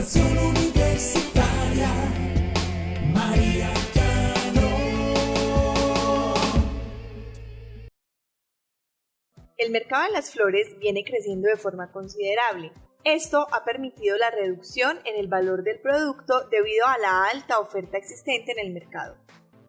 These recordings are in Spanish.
Educación Universitaria. María Cano. El mercado de las flores viene creciendo de forma considerable. Esto ha permitido la reducción en el valor del producto debido a la alta oferta existente en el mercado,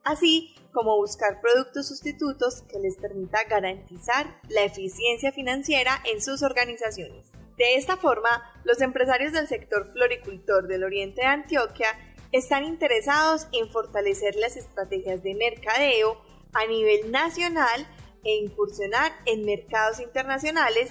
así como buscar productos sustitutos que les permita garantizar la eficiencia financiera en sus organizaciones. De esta forma, los empresarios del sector floricultor del oriente de Antioquia están interesados en fortalecer las estrategias de mercadeo a nivel nacional e incursionar en mercados internacionales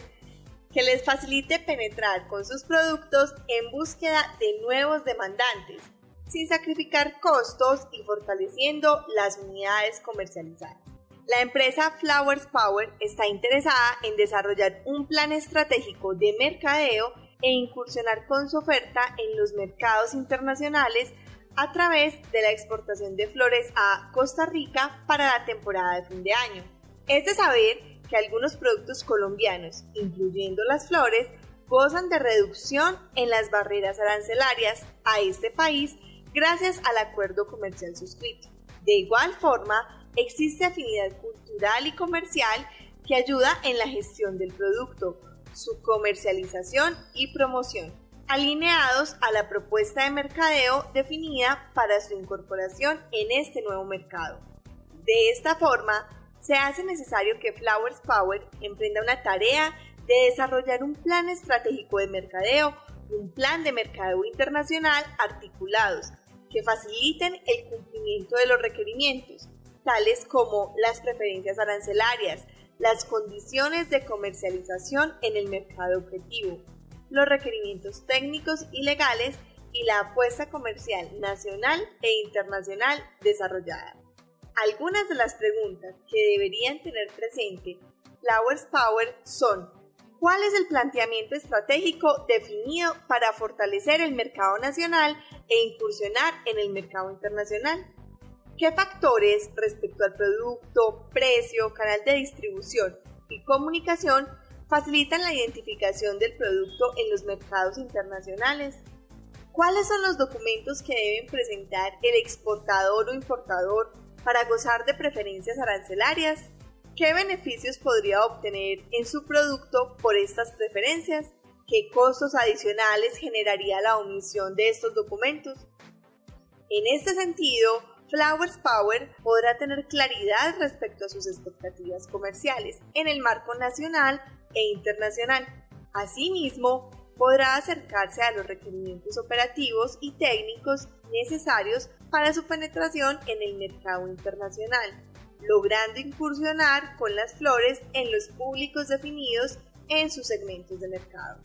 que les facilite penetrar con sus productos en búsqueda de nuevos demandantes, sin sacrificar costos y fortaleciendo las unidades comercializadas. La empresa Flowers Power está interesada en desarrollar un plan estratégico de mercadeo e incursionar con su oferta en los mercados internacionales a través de la exportación de flores a Costa Rica para la temporada de fin de año. Es de saber que algunos productos colombianos, incluyendo las flores, gozan de reducción en las barreras arancelarias a este país gracias al acuerdo comercial suscrito. De igual forma, existe afinidad cultural y comercial que ayuda en la gestión del producto, su comercialización y promoción, alineados a la propuesta de mercadeo definida para su incorporación en este nuevo mercado. De esta forma, se hace necesario que Flowers Power emprenda una tarea de desarrollar un plan estratégico de mercadeo y un plan de mercadeo internacional articulados que faciliten el cumplimiento de los requerimientos, tales como las preferencias arancelarias, las condiciones de comercialización en el mercado objetivo, los requerimientos técnicos y legales y la apuesta comercial nacional e internacional desarrollada. Algunas de las preguntas que deberían tener presente Flowers Power son ¿Cuál es el planteamiento estratégico definido para fortalecer el mercado nacional e incursionar en el mercado internacional? ¿Qué factores respecto al producto, precio, canal de distribución y comunicación facilitan la identificación del producto en los mercados internacionales? ¿Cuáles son los documentos que deben presentar el exportador o importador para gozar de preferencias arancelarias? ¿Qué beneficios podría obtener en su producto por estas preferencias? ¿Qué costos adicionales generaría la omisión de estos documentos? En este sentido, Flowers Power podrá tener claridad respecto a sus expectativas comerciales en el marco nacional e internacional. Asimismo, podrá acercarse a los requerimientos operativos y técnicos necesarios para su penetración en el mercado internacional, logrando incursionar con las flores en los públicos definidos en sus segmentos de mercado.